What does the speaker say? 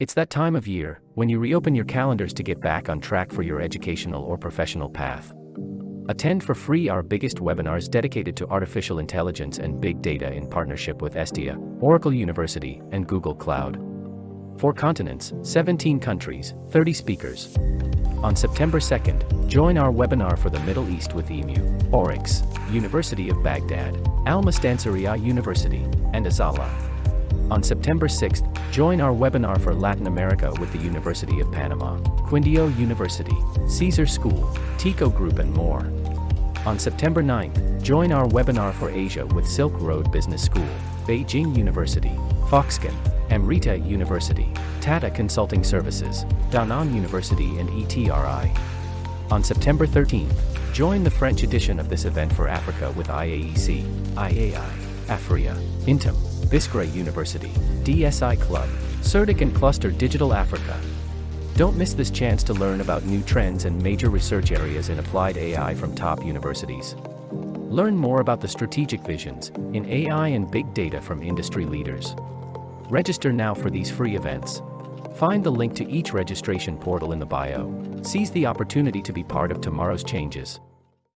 It's that time of year when you reopen your calendars to get back on track for your educational or professional path. Attend for free our biggest webinars dedicated to artificial intelligence and big data in partnership with Estia, Oracle University, and Google Cloud. Four continents, 17 countries, 30 speakers. On September 2nd, join our webinar for the Middle East with EMU, Oryx, University of Baghdad, Al Mustansiriya University, and Azala. On September 6th, join our webinar for Latin America with the University of Panama, Quindio University, Caesar School, Tico Group and more. On September 9th, join our webinar for Asia with Silk Road Business School, Beijing University, Foxconn, Amrita University, Tata Consulting Services, Danang University and ETRI. On September 13th, join the French edition of this event for Africa with IAEC, IAI, Afria, Intim, Biskra University, DSI Club, CERTIC and Cluster Digital Africa, don't miss this chance to learn about new trends and major research areas in applied AI from top universities. Learn more about the strategic visions in AI and big data from industry leaders. Register now for these free events. Find the link to each registration portal in the bio. Seize the opportunity to be part of tomorrow's changes.